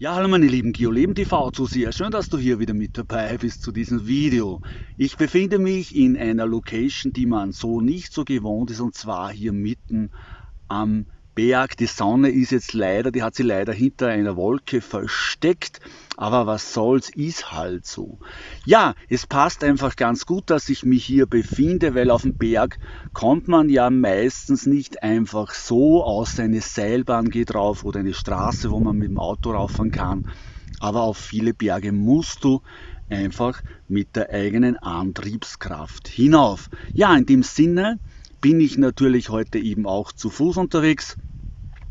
Ja, hallo meine lieben GeoLeben TV Zuseher, schön, dass du hier wieder mit dabei bist zu diesem Video. Ich befinde mich in einer Location, die man so nicht so gewohnt ist und zwar hier mitten am Berg. Die Sonne ist jetzt leider, die hat sie leider hinter einer Wolke versteckt, aber was soll's, ist halt so. Ja, es passt einfach ganz gut, dass ich mich hier befinde, weil auf dem Berg kommt man ja meistens nicht einfach so, außer eine Seilbahn geht drauf oder eine Straße, wo man mit dem Auto rauffahren kann. Aber auf viele Berge musst du einfach mit der eigenen Antriebskraft hinauf. Ja, in dem Sinne bin ich natürlich heute eben auch zu Fuß unterwegs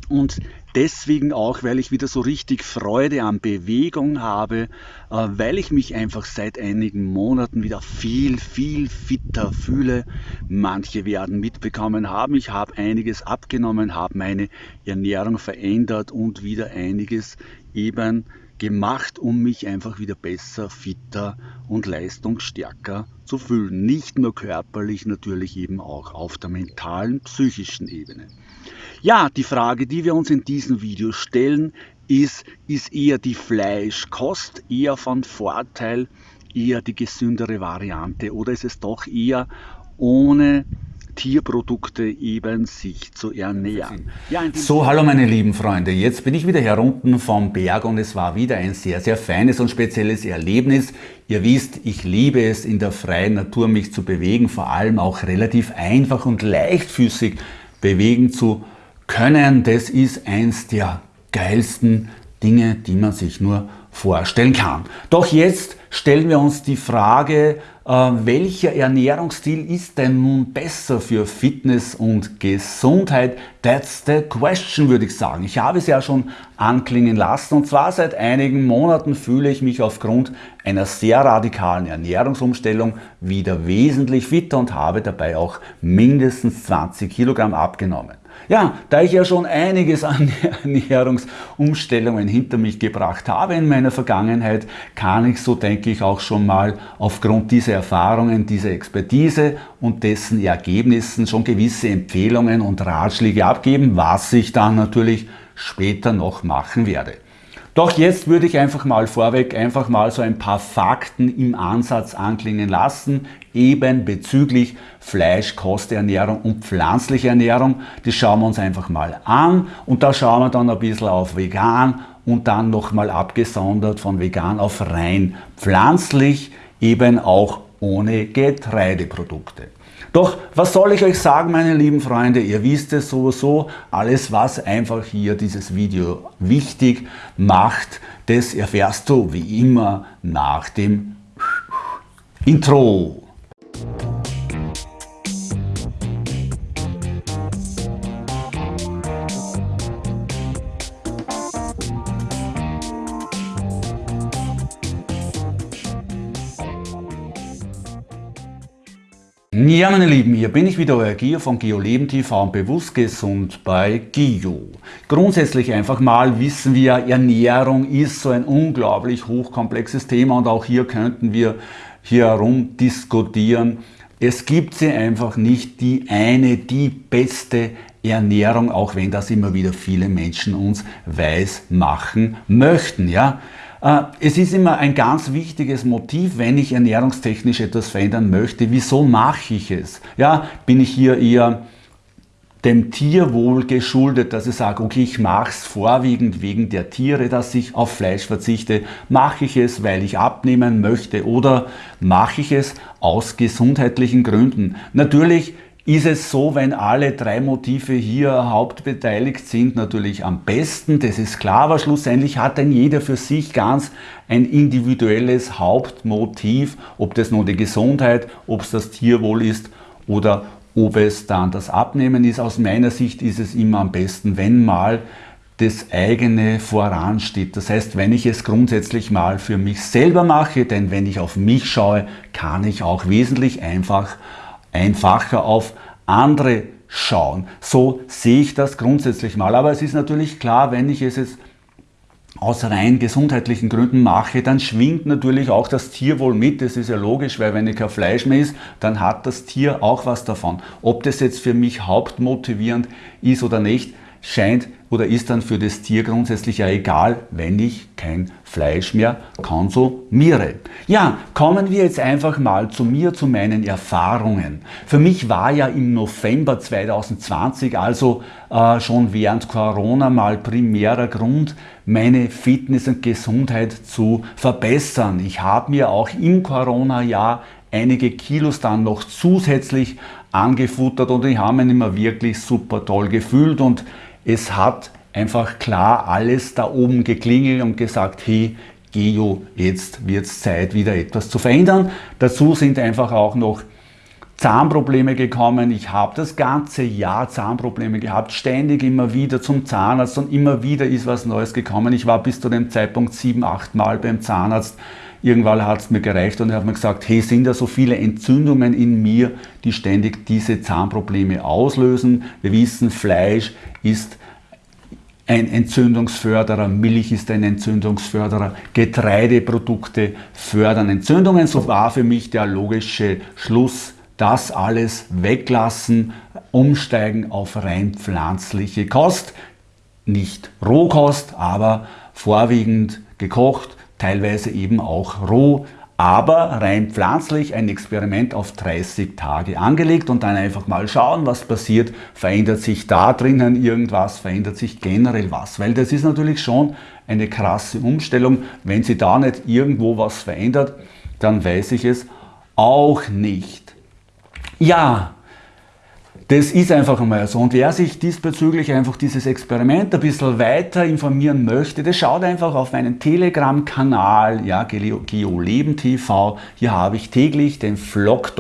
und deswegen auch, weil ich wieder so richtig Freude an Bewegung habe, äh, weil ich mich einfach seit einigen Monaten wieder viel, viel fitter fühle. Manche werden mitbekommen haben, ich habe einiges abgenommen, habe meine Ernährung verändert und wieder einiges eben gemacht, um mich einfach wieder besser, fitter und leistungsstärker zu fühlen. Nicht nur körperlich, natürlich eben auch auf der mentalen, psychischen Ebene. Ja, die Frage, die wir uns in diesem Video stellen, ist, ist eher die Fleischkost eher von Vorteil, eher die gesündere Variante oder ist es doch eher ohne Tierprodukte eben sich zu ernähren. Ja, so, hallo meine lieben Freunde, jetzt bin ich wieder herunten vom Berg und es war wieder ein sehr, sehr feines und spezielles Erlebnis. Ihr wisst, ich liebe es in der freien Natur mich zu bewegen, vor allem auch relativ einfach und leichtfüßig bewegen zu können. Das ist eins der geilsten Dinge, die man sich nur vorstellen kann. Doch jetzt stellen wir uns die Frage, äh, welcher Ernährungsstil ist denn nun besser für Fitness und Gesundheit? That's the question, würde ich sagen. Ich habe es ja schon anklingen lassen und zwar seit einigen Monaten fühle ich mich aufgrund einer sehr radikalen Ernährungsumstellung wieder wesentlich fitter und habe dabei auch mindestens 20 Kilogramm abgenommen. Ja, da ich ja schon einiges an Ernährungsumstellungen hinter mich gebracht habe in meiner Vergangenheit, kann ich so denke ich auch schon mal aufgrund dieser Erfahrungen, dieser Expertise und dessen Ergebnissen schon gewisse Empfehlungen und Ratschläge abgeben, was ich dann natürlich später noch machen werde. Doch jetzt würde ich einfach mal vorweg einfach mal so ein paar Fakten im Ansatz anklingen lassen, eben bezüglich Fleisch, Kosternährung und pflanzliche Ernährung. Das schauen wir uns einfach mal an und da schauen wir dann ein bisschen auf vegan und dann nochmal abgesondert von vegan auf rein pflanzlich, eben auch ohne Getreideprodukte. Doch was soll ich euch sagen, meine lieben Freunde? Ihr wisst es sowieso, alles was einfach hier dieses Video wichtig macht, das erfährst du wie immer nach dem Intro. Ja, meine Lieben, hier bin ich wieder, euer Gio von GeoLeben TV und bewusst gesund bei Gio. Grundsätzlich einfach mal wissen wir, Ernährung ist so ein unglaublich hochkomplexes Thema und auch hier könnten wir hier herum diskutieren. Es gibt sie einfach nicht die eine, die beste Ernährung, auch wenn das immer wieder viele Menschen uns weiß machen möchten. Ja? Äh, es ist immer ein ganz wichtiges Motiv, wenn ich ernährungstechnisch etwas verändern möchte. Wieso mache ich es? Ja, bin ich hier eher dem Tierwohl geschuldet, dass ich sage, okay, ich mache es vorwiegend wegen der Tiere, dass ich auf Fleisch verzichte. Mache ich es, weil ich abnehmen möchte oder mache ich es aus gesundheitlichen Gründen? Natürlich ist es so, wenn alle drei Motive hier hauptbeteiligt sind, natürlich am besten, das ist klar, aber schlussendlich hat dann jeder für sich ganz ein individuelles Hauptmotiv, ob das nur die Gesundheit, ob es das Tierwohl ist oder ob es dann das Abnehmen ist. Aus meiner Sicht ist es immer am besten, wenn mal das eigene voransteht. Das heißt, wenn ich es grundsätzlich mal für mich selber mache, denn wenn ich auf mich schaue, kann ich auch wesentlich einfach einfacher auf andere schauen. So sehe ich das grundsätzlich mal. Aber es ist natürlich klar, wenn ich es jetzt aus rein gesundheitlichen Gründen mache, dann schwingt natürlich auch das Tierwohl mit. Das ist ja logisch, weil wenn ich kein Fleisch mehr isst, dann hat das Tier auch was davon. Ob das jetzt für mich hauptmotivierend ist oder nicht, scheint oder ist dann für das Tier grundsätzlich ja egal, wenn ich kein Fleisch mehr konsumiere. Ja, kommen wir jetzt einfach mal zu mir, zu meinen Erfahrungen. Für mich war ja im November 2020, also äh, schon während Corona, mal primärer Grund, meine Fitness und Gesundheit zu verbessern. Ich habe mir auch im Corona-Jahr einige Kilos dann noch zusätzlich angefuttert und ich habe mich immer wirklich super toll gefühlt und es hat einfach klar alles da oben geklingelt und gesagt, hey, Geo, jetzt wird es Zeit, wieder etwas zu verändern. Dazu sind einfach auch noch Zahnprobleme gekommen. Ich habe das ganze Jahr Zahnprobleme gehabt, ständig immer wieder zum Zahnarzt und immer wieder ist was Neues gekommen. Ich war bis zu dem Zeitpunkt sieben, acht Mal beim Zahnarzt Irgendwann hat es mir gereicht und er hat mir gesagt, hey, sind da so viele Entzündungen in mir, die ständig diese Zahnprobleme auslösen. Wir wissen, Fleisch ist ein Entzündungsförderer, Milch ist ein Entzündungsförderer, Getreideprodukte fördern Entzündungen. So war für mich der logische Schluss, das alles weglassen, umsteigen auf rein pflanzliche Kost. Nicht Rohkost, aber vorwiegend gekocht, teilweise eben auch roh, aber rein pflanzlich ein Experiment auf 30 Tage angelegt und dann einfach mal schauen, was passiert. Verändert sich da drinnen irgendwas, verändert sich generell was? Weil das ist natürlich schon eine krasse Umstellung. Wenn sie da nicht irgendwo was verändert, dann weiß ich es auch nicht. Ja, das ist einfach einmal so. Und wer sich diesbezüglich einfach dieses Experiment ein bisschen weiter informieren möchte, der schaut einfach auf meinen Telegram-Kanal, ja, GeoLeben TV. Hier habe ich täglich den Vlog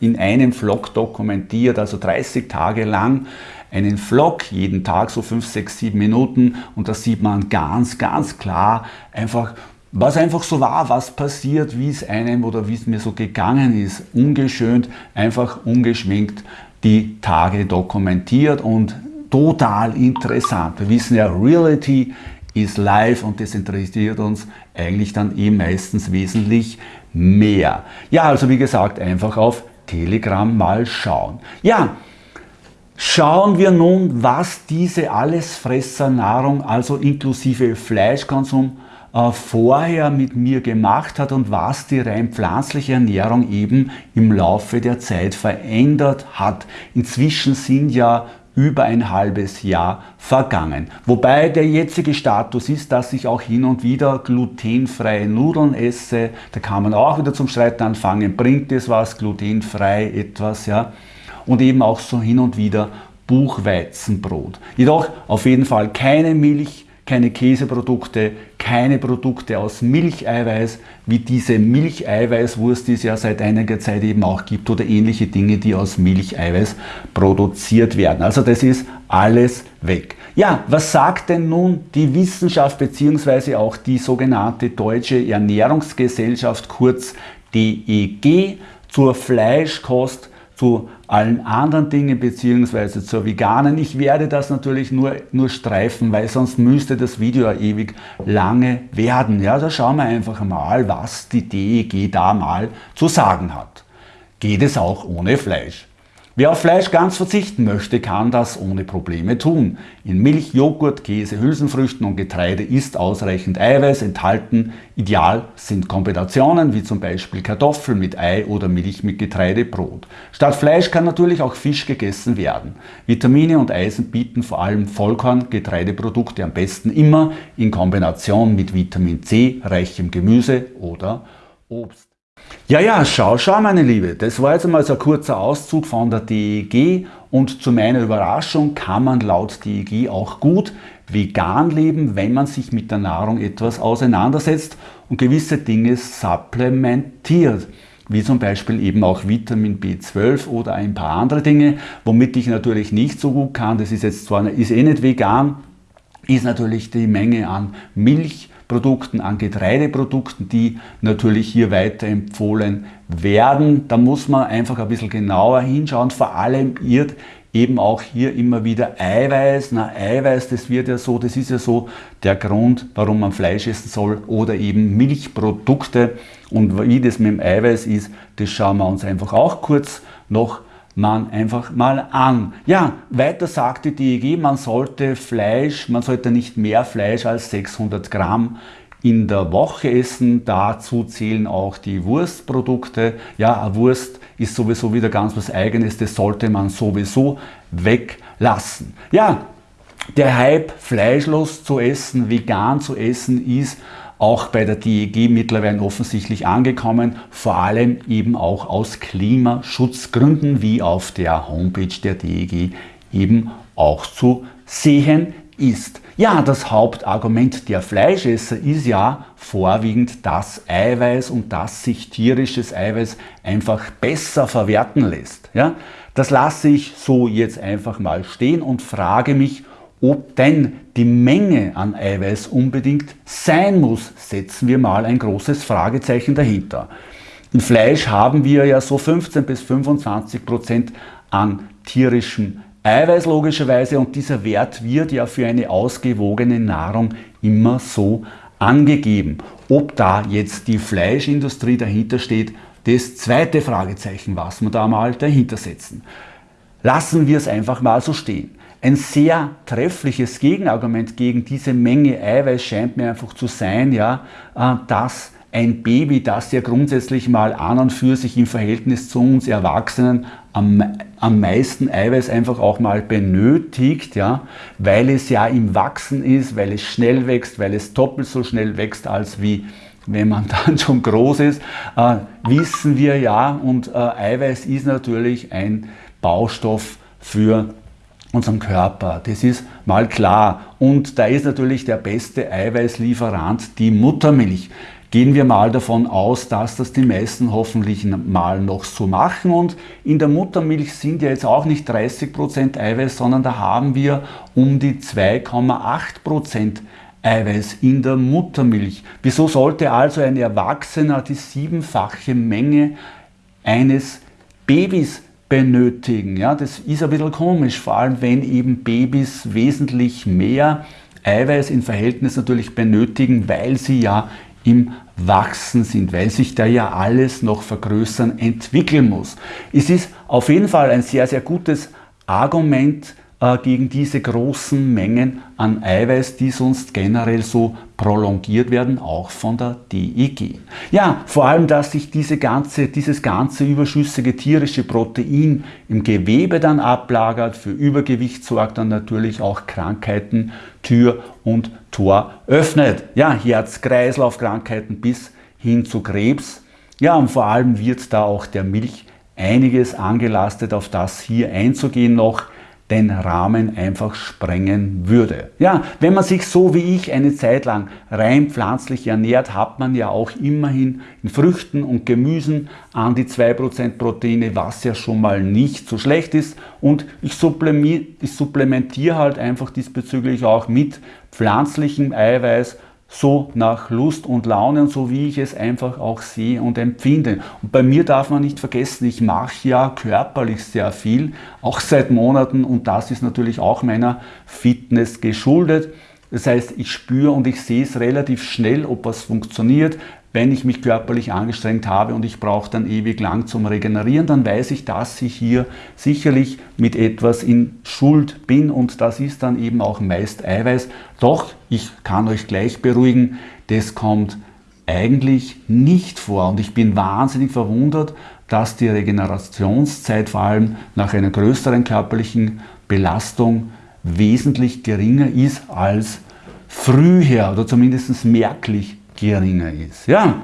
in einem Vlog dokumentiert, also 30 Tage lang einen Vlog, jeden Tag so 5, 6, 7 Minuten und da sieht man ganz, ganz klar einfach, was einfach so war, was passiert, wie es einem oder wie es mir so gegangen ist, ungeschönt, einfach ungeschminkt die Tage dokumentiert und total interessant. Wir wissen ja, Reality ist live und das interessiert uns eigentlich dann eh meistens wesentlich mehr. Ja, also wie gesagt, einfach auf Telegram mal schauen. Ja, schauen wir nun, was diese Allesfressernahrung, also inklusive Fleischkonsum, äh, vorher mit mir gemacht hat und was die rein pflanzliche Ernährung eben im Laufe der Zeit verändert hat. Inzwischen sind ja über ein halbes Jahr vergangen. Wobei der jetzige Status ist, dass ich auch hin und wieder glutenfreie Nudeln esse. Da kann man auch wieder zum Streiten anfangen, bringt es was, glutenfrei etwas, ja. Und eben auch so hin und wieder Buchweizenbrot. Jedoch auf jeden Fall keine Milch, keine Käseprodukte, keine Produkte aus Milcheiweiß, wie diese Milcheiweißwurst, die es ja seit einiger Zeit eben auch gibt, oder ähnliche Dinge, die aus Milcheiweiß produziert werden. Also das ist alles weg. Ja, was sagt denn nun die Wissenschaft bzw. auch die sogenannte Deutsche Ernährungsgesellschaft, kurz DEG, zur Fleischkost, zu allen anderen Dingen beziehungsweise zur veganen. Ich werde das natürlich nur, nur streifen, weil sonst müsste das Video ja ewig lange werden. Ja, da schauen wir einfach mal, was die DEG da mal zu sagen hat. Geht es auch ohne Fleisch? Wer auf Fleisch ganz verzichten möchte, kann das ohne Probleme tun. In Milch, Joghurt, Käse, Hülsenfrüchten und Getreide ist ausreichend Eiweiß enthalten. Ideal sind Kombinationen wie zum Beispiel Kartoffeln mit Ei oder Milch mit Getreidebrot. Statt Fleisch kann natürlich auch Fisch gegessen werden. Vitamine und Eisen bieten vor allem Vollkorn-Getreideprodukte am besten immer in Kombination mit Vitamin C, reichem Gemüse oder Obst. Ja, ja, schau, schau, meine Liebe, das war jetzt einmal so ein kurzer Auszug von der DEG und zu meiner Überraschung kann man laut DEG auch gut vegan leben, wenn man sich mit der Nahrung etwas auseinandersetzt und gewisse Dinge supplementiert. Wie zum Beispiel eben auch Vitamin B12 oder ein paar andere Dinge, womit ich natürlich nicht so gut kann, das ist jetzt zwar ist eh nicht vegan, ist natürlich die Menge an Milch, Produkten, an Getreideprodukten, die natürlich hier weiterempfohlen werden. Da muss man einfach ein bisschen genauer hinschauen. Vor allem irrt eben auch hier immer wieder Eiweiß. Na, Eiweiß, das wird ja so, das ist ja so der Grund, warum man Fleisch essen soll oder eben Milchprodukte. Und wie das mit dem Eiweiß ist, das schauen wir uns einfach auch kurz noch man einfach mal an. Ja, weiter sagt die DEG, man sollte Fleisch, man sollte nicht mehr Fleisch als 600 Gramm in der Woche essen. Dazu zählen auch die Wurstprodukte. Ja, Wurst ist sowieso wieder ganz was Eigenes, das sollte man sowieso weglassen. Ja, der Hype, fleischlos zu essen, vegan zu essen, ist auch bei der DEG mittlerweile offensichtlich angekommen, vor allem eben auch aus Klimaschutzgründen, wie auf der Homepage der DEG eben auch zu sehen ist. Ja, das Hauptargument der Fleischesser ist ja vorwiegend das Eiweiß und dass sich tierisches Eiweiß einfach besser verwerten lässt. Ja, das lasse ich so jetzt einfach mal stehen und frage mich, ob denn die Menge an Eiweiß unbedingt sein muss, setzen wir mal ein großes Fragezeichen dahinter. Im Fleisch haben wir ja so 15 bis 25 Prozent an tierischem Eiweiß logischerweise und dieser Wert wird ja für eine ausgewogene Nahrung immer so angegeben. Ob da jetzt die Fleischindustrie dahinter steht, das zweite Fragezeichen, was wir da mal dahinter setzen. Lassen wir es einfach mal so stehen. Ein sehr treffliches Gegenargument gegen diese Menge Eiweiß scheint mir einfach zu sein, ja, äh, dass ein Baby, das ja grundsätzlich mal an und für sich im Verhältnis zu uns Erwachsenen am, am meisten Eiweiß einfach auch mal benötigt, ja, weil es ja im Wachsen ist, weil es schnell wächst, weil es doppelt so schnell wächst als wie wenn man dann schon groß ist, äh, wissen wir ja. Und äh, Eiweiß ist natürlich ein Baustoff für unseren Körper. Das ist mal klar. Und da ist natürlich der beste Eiweißlieferant die Muttermilch. Gehen wir mal davon aus, dass das die meisten hoffentlich mal noch so machen. Und in der Muttermilch sind ja jetzt auch nicht 30% Eiweiß, sondern da haben wir um die 2,8% Eiweiß in der Muttermilch. Wieso sollte also ein Erwachsener die siebenfache Menge eines Babys benötigen. Ja, das ist ein bisschen komisch, vor allem wenn eben Babys wesentlich mehr Eiweiß in Verhältnis natürlich benötigen, weil sie ja im Wachsen sind, weil sich da ja alles noch vergrößern, entwickeln muss. Es ist auf jeden Fall ein sehr, sehr gutes Argument, äh, gegen diese großen Mengen an Eiweiß, die sonst generell so prolongiert werden, auch von der DEG. Ja, vor allem, dass sich diese ganze, dieses ganze überschüssige tierische Protein im Gewebe dann ablagert, für Übergewicht sorgt dann natürlich auch Krankheiten Tür und Tor öffnet. Ja, Herz-Kreislauf-Krankheiten bis hin zu Krebs. Ja, und vor allem wird da auch der Milch einiges angelastet, auf das hier einzugehen noch den Rahmen einfach sprengen würde. Ja, wenn man sich so wie ich eine Zeit lang rein pflanzlich ernährt, hat man ja auch immerhin in Früchten und Gemüsen an die 2% Proteine, was ja schon mal nicht so schlecht ist. Und ich supplementiere halt einfach diesbezüglich auch mit pflanzlichem Eiweiß so nach Lust und Laune und so wie ich es einfach auch sehe und empfinde. Und bei mir darf man nicht vergessen, ich mache ja körperlich sehr viel, auch seit Monaten und das ist natürlich auch meiner Fitness geschuldet. Das heißt, ich spüre und ich sehe es relativ schnell, ob was funktioniert. Wenn ich mich körperlich angestrengt habe und ich brauche dann ewig lang zum Regenerieren, dann weiß ich, dass ich hier sicherlich mit etwas in Schuld bin und das ist dann eben auch meist Eiweiß. Doch, ich kann euch gleich beruhigen, das kommt eigentlich nicht vor und ich bin wahnsinnig verwundert, dass die Regenerationszeit vor allem nach einer größeren körperlichen Belastung wesentlich geringer ist als früher oder zumindest merklich geringer ist. Ja,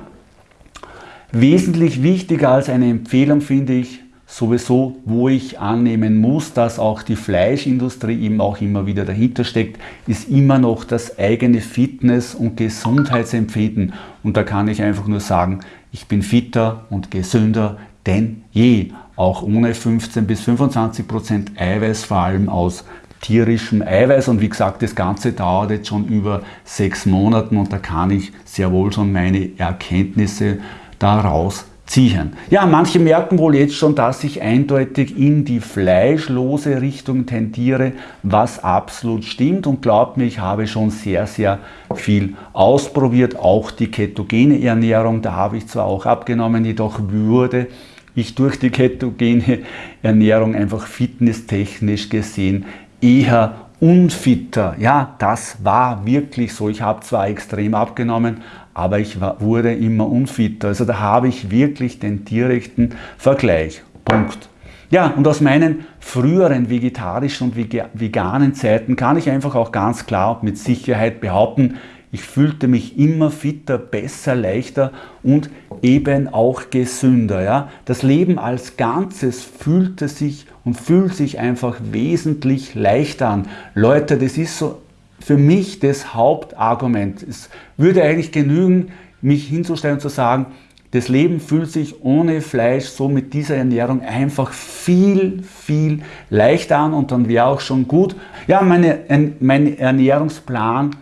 wesentlich wichtiger als eine Empfehlung finde ich sowieso, wo ich annehmen muss, dass auch die Fleischindustrie eben auch immer wieder dahinter steckt, ist immer noch das eigene Fitness- und Gesundheitsempfinden. Und da kann ich einfach nur sagen, ich bin fitter und gesünder denn je, auch ohne 15 bis 25 Prozent Eiweiß, vor allem aus tierischem Eiweiß. Und wie gesagt, das Ganze dauert jetzt schon über sechs Monaten und da kann ich sehr wohl schon meine Erkenntnisse daraus ziehen. Ja, manche merken wohl jetzt schon, dass ich eindeutig in die fleischlose Richtung tendiere, was absolut stimmt und glaubt mir, ich habe schon sehr, sehr viel ausprobiert, auch die ketogene Ernährung, da habe ich zwar auch abgenommen, jedoch würde ich durch die ketogene Ernährung einfach fitnesstechnisch gesehen eher unfitter. Ja, das war wirklich so. Ich habe zwar extrem abgenommen, aber ich war, wurde immer unfitter. Also da habe ich wirklich den direkten Vergleich. Punkt. Ja, und aus meinen früheren vegetarischen und veganen Zeiten kann ich einfach auch ganz klar und mit Sicherheit behaupten, ich fühlte mich immer fitter, besser, leichter und eben auch gesünder. Ja? Das Leben als Ganzes fühlte sich und fühlt sich einfach wesentlich leichter an. Leute, das ist so für mich das Hauptargument. Es würde eigentlich genügen, mich hinzustellen und zu sagen, das Leben fühlt sich ohne Fleisch so mit dieser Ernährung einfach viel, viel leichter an und dann wäre auch schon gut. Ja, meine, mein Ernährungsplan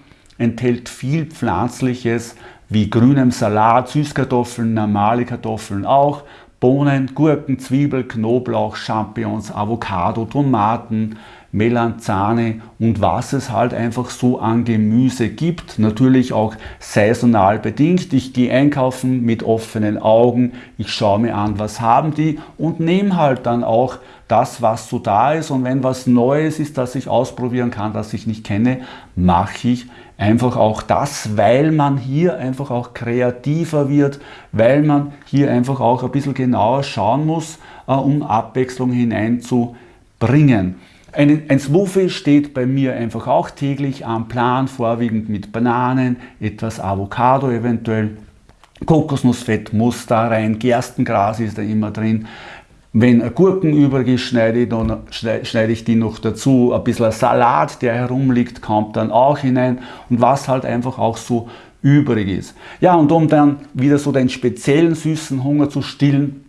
enthält viel Pflanzliches wie grünem Salat, Süßkartoffeln, normale Kartoffeln auch, Bohnen, Gurken, Zwiebel, Knoblauch, Champignons, Avocado, Tomaten, Melanzane und was es halt einfach so an Gemüse gibt. Natürlich auch saisonal bedingt. Ich gehe einkaufen mit offenen Augen, ich schaue mir an, was haben die und nehme halt dann auch das, was so da ist. Und wenn was Neues ist, das ich ausprobieren kann, das ich nicht kenne, mache ich einfach auch das, weil man hier einfach auch kreativer wird, weil man hier einfach auch ein bisschen genauer schauen muss, äh, um Abwechslung hineinzubringen. Ein, ein Smoothie steht bei mir einfach auch täglich am Plan, vorwiegend mit Bananen, etwas Avocado eventuell, Kokosnussfett muss da rein, Gerstengras ist da immer drin. Wenn Gurken übrig ist, schneide ich, dann, schneide ich die noch dazu. Ein bisschen Salat, der herumliegt, kommt dann auch hinein. Und was halt einfach auch so übrig ist. Ja, und um dann wieder so den speziellen süßen Hunger zu stillen,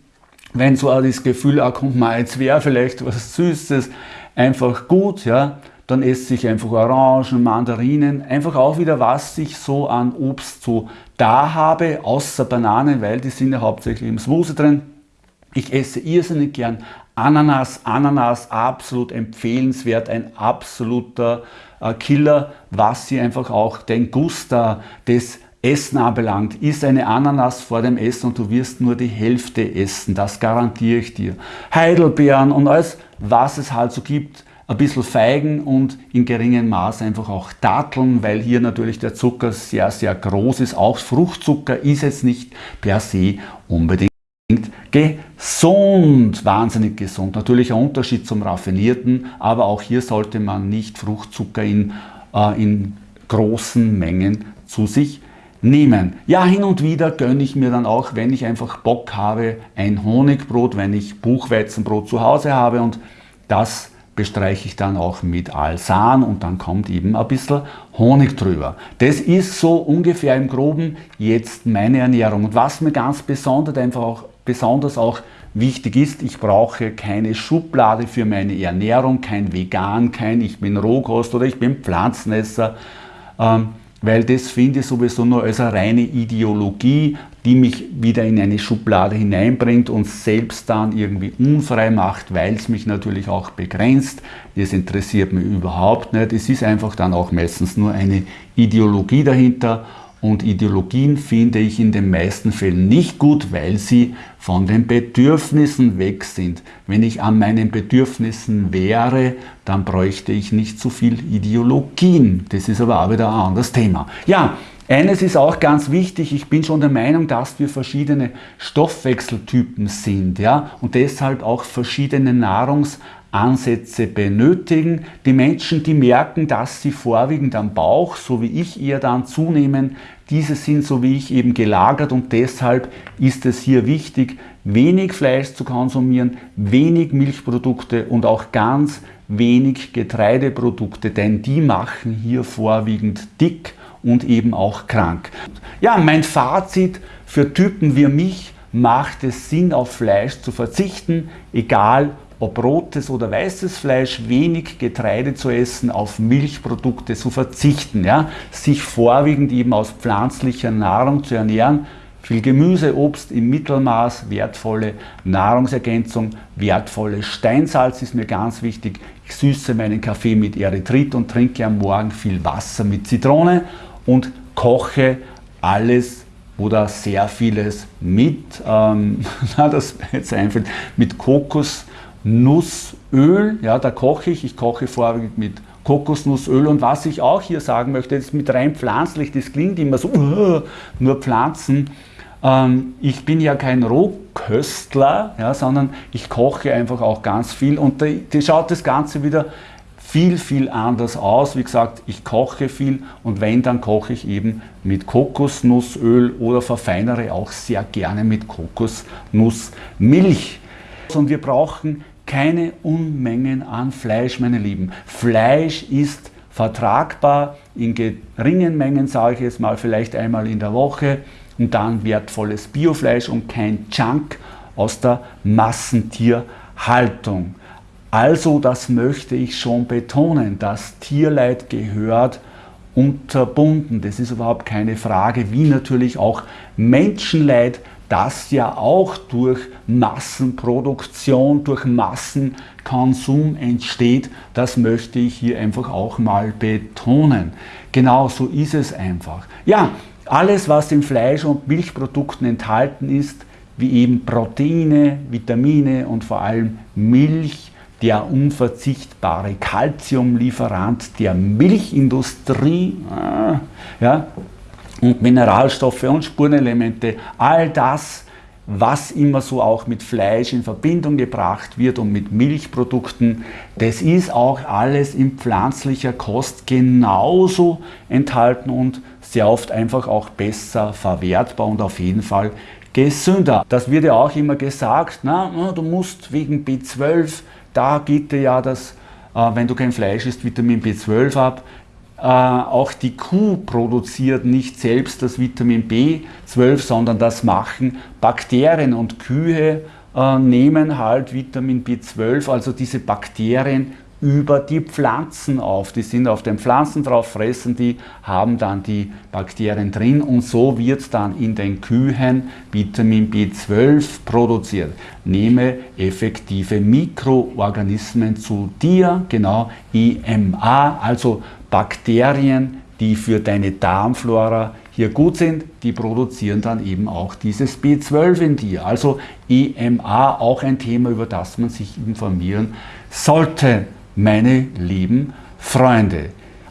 wenn so das Gefühl auch kommt, mal jetzt wäre vielleicht was Süßes, einfach gut, ja, dann esse ich einfach Orangen, Mandarinen, einfach auch wieder, was ich so an Obst so da habe, außer Bananen, weil die sind ja hauptsächlich im Smoothie drin. Ich esse irrsinnig gern Ananas. Ananas absolut empfehlenswert, ein absoluter äh, Killer, was sie einfach auch den Guster des Essen anbelangt. Iss eine Ananas vor dem Essen und du wirst nur die Hälfte essen, das garantiere ich dir. Heidelbeeren und alles, was es halt so gibt, ein bisschen Feigen und in geringem Maß einfach auch Datteln, weil hier natürlich der Zucker sehr, sehr groß ist. Auch Fruchtzucker ist jetzt nicht per se unbedingt gesund, wahnsinnig gesund. Natürlich ein Unterschied zum raffinierten, aber auch hier sollte man nicht Fruchtzucker in, äh, in großen Mengen zu sich nehmen. Ja, hin und wieder gönne ich mir dann auch, wenn ich einfach Bock habe, ein Honigbrot, wenn ich Buchweizenbrot zu Hause habe und das bestreiche ich dann auch mit Alsan und dann kommt eben ein bisschen Honig drüber. Das ist so ungefähr im Groben jetzt meine Ernährung. Und was mir ganz besonders einfach auch, besonders auch wichtig ist, ich brauche keine Schublade für meine Ernährung, kein Vegan, kein ich bin Rohkost oder ich bin Pflanzenesser. Ähm, weil das finde ich sowieso nur als eine reine Ideologie, die mich wieder in eine Schublade hineinbringt und selbst dann irgendwie unfrei macht, weil es mich natürlich auch begrenzt. Das interessiert mich überhaupt nicht. Es ist einfach dann auch meistens nur eine Ideologie dahinter und Ideologien finde ich in den meisten Fällen nicht gut, weil sie von den Bedürfnissen weg sind. Wenn ich an meinen Bedürfnissen wäre, dann bräuchte ich nicht so viel Ideologien. Das ist aber auch wieder ein anderes Thema. Ja, eines ist auch ganz wichtig, ich bin schon der Meinung, dass wir verschiedene Stoffwechseltypen sind ja, und deshalb auch verschiedene Nahrungs- Ansätze benötigen. Die Menschen, die merken, dass sie vorwiegend am Bauch, so wie ich eher dann zunehmen, diese sind so wie ich eben gelagert und deshalb ist es hier wichtig, wenig Fleisch zu konsumieren, wenig Milchprodukte und auch ganz wenig Getreideprodukte, denn die machen hier vorwiegend dick und eben auch krank. Ja, mein Fazit für Typen wie mich macht es Sinn, auf Fleisch zu verzichten, egal ob rotes oder weißes Fleisch, wenig Getreide zu essen, auf Milchprodukte zu verzichten, ja? sich vorwiegend eben aus pflanzlicher Nahrung zu ernähren, viel Gemüse, Obst im Mittelmaß, wertvolle Nahrungsergänzung, wertvolles Steinsalz ist mir ganz wichtig. Ich süße meinen Kaffee mit Erythrit und trinke am Morgen viel Wasser mit Zitrone und koche alles da sehr vieles mit, ähm, das jetzt einfällt, mit Kokosnussöl, ja, da koche ich, ich koche vorwiegend mit Kokosnussöl und was ich auch hier sagen möchte, ist mit rein pflanzlich, das klingt immer so, uh, nur Pflanzen, ähm, ich bin ja kein Rohköstler, ja, sondern ich koche einfach auch ganz viel und da, da schaut das Ganze wieder viel, viel anders aus. Wie gesagt, ich koche viel und wenn, dann koche ich eben mit Kokosnussöl oder verfeinere auch sehr gerne mit Kokosnussmilch. Und wir brauchen keine Unmengen an Fleisch, meine Lieben. Fleisch ist vertragbar in geringen Mengen, sage ich jetzt mal, vielleicht einmal in der Woche und dann wertvolles Biofleisch und kein Junk aus der Massentierhaltung. Also das möchte ich schon betonen, das Tierleid gehört unterbunden. Das ist überhaupt keine Frage, wie natürlich auch Menschenleid, das ja auch durch Massenproduktion, durch Massenkonsum entsteht. Das möchte ich hier einfach auch mal betonen. Genau so ist es einfach. Ja, alles was in Fleisch- und Milchprodukten enthalten ist, wie eben Proteine, Vitamine und vor allem Milch, der unverzichtbare Kalziumlieferant der Milchindustrie äh, ja, und Mineralstoffe und Spurenelemente, all das, was immer so auch mit Fleisch in Verbindung gebracht wird und mit Milchprodukten, das ist auch alles in pflanzlicher Kost genauso enthalten und sehr oft einfach auch besser verwertbar und auf jeden Fall gesünder. Das wird ja auch immer gesagt, na, du musst wegen B12 da geht dir ja das, äh, wenn du kein Fleisch isst, Vitamin B12 ab. Äh, auch die Kuh produziert nicht selbst das Vitamin B12, sondern das machen Bakterien und Kühe äh, nehmen halt Vitamin B12, also diese Bakterien über die Pflanzen auf. Die sind auf den Pflanzen drauf, fressen die, haben dann die Bakterien drin und so wird dann in den Kühen Vitamin B12 produziert. Nehme effektive Mikroorganismen zu dir, genau EMA, also Bakterien, die für deine Darmflora hier gut sind, die produzieren dann eben auch dieses B12 in dir. Also EMA auch ein Thema, über das man sich informieren sollte meine lieben Freunde.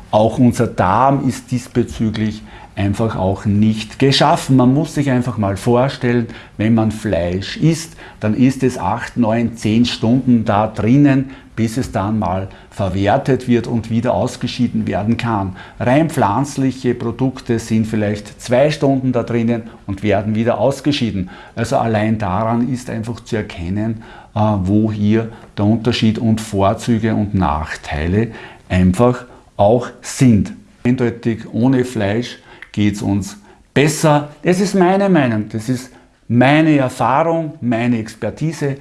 Auch unser Darm ist diesbezüglich einfach auch nicht geschaffen. Man muss sich einfach mal vorstellen, wenn man Fleisch isst, dann ist es 8, 9, 10 Stunden da drinnen, bis es dann mal verwertet wird und wieder ausgeschieden werden kann. Rein pflanzliche Produkte sind vielleicht zwei Stunden da drinnen und werden wieder ausgeschieden. Also allein daran ist einfach zu erkennen, äh, wo hier der Unterschied und Vorzüge und Nachteile einfach auch sind. Eindeutig ohne Fleisch geht es uns besser. Das ist meine Meinung, das ist meine Erfahrung, meine Expertise.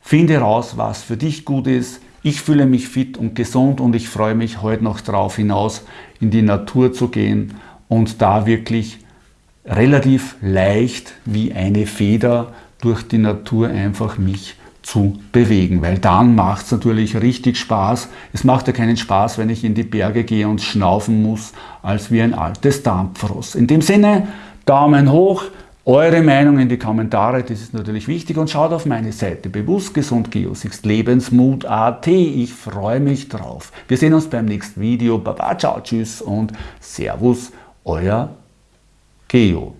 Finde raus, was für dich gut ist. Ich fühle mich fit und gesund und ich freue mich heute noch darauf hinaus, in die Natur zu gehen und da wirklich relativ leicht wie eine Feder durch die Natur einfach mich zu bewegen, weil dann macht es natürlich richtig Spaß. Es macht ja keinen Spaß, wenn ich in die Berge gehe und schnaufen muss, als wie ein altes Dampfross. In dem Sinne, Daumen hoch, eure Meinung in die Kommentare, das ist natürlich wichtig und schaut auf meine Seite bewusst gesund Lebensmut.at. Ich freue mich drauf. Wir sehen uns beim nächsten Video. Baba, ciao, tschüss und Servus, euer Geo.